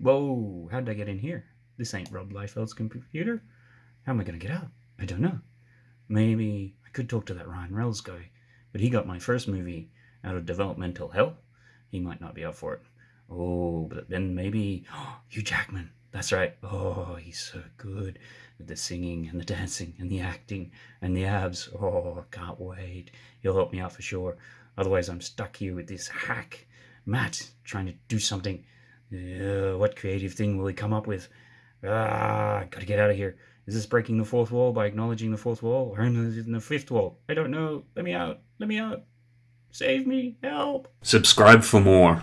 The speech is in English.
Whoa, how did I get in here? This ain't Rob Liefeld's computer. How am I going to get out? I don't know. Maybe I could talk to that Ryan Reynolds guy, but he got my first movie out of developmental hell. He might not be up for it. Oh, but then maybe Hugh Jackman. That's right. Oh, he's so good with the singing and the dancing and the acting and the abs. Oh, can't wait. He'll help me out for sure. Otherwise, I'm stuck here with this hack, Matt, trying to do something. What creative thing will he come up with? Ah, gotta get out of here. Is this breaking the fourth wall by acknowledging the fourth wall? Or is it in the fifth wall? I don't know. Let me out. Let me out. Save me. Help. Subscribe for more.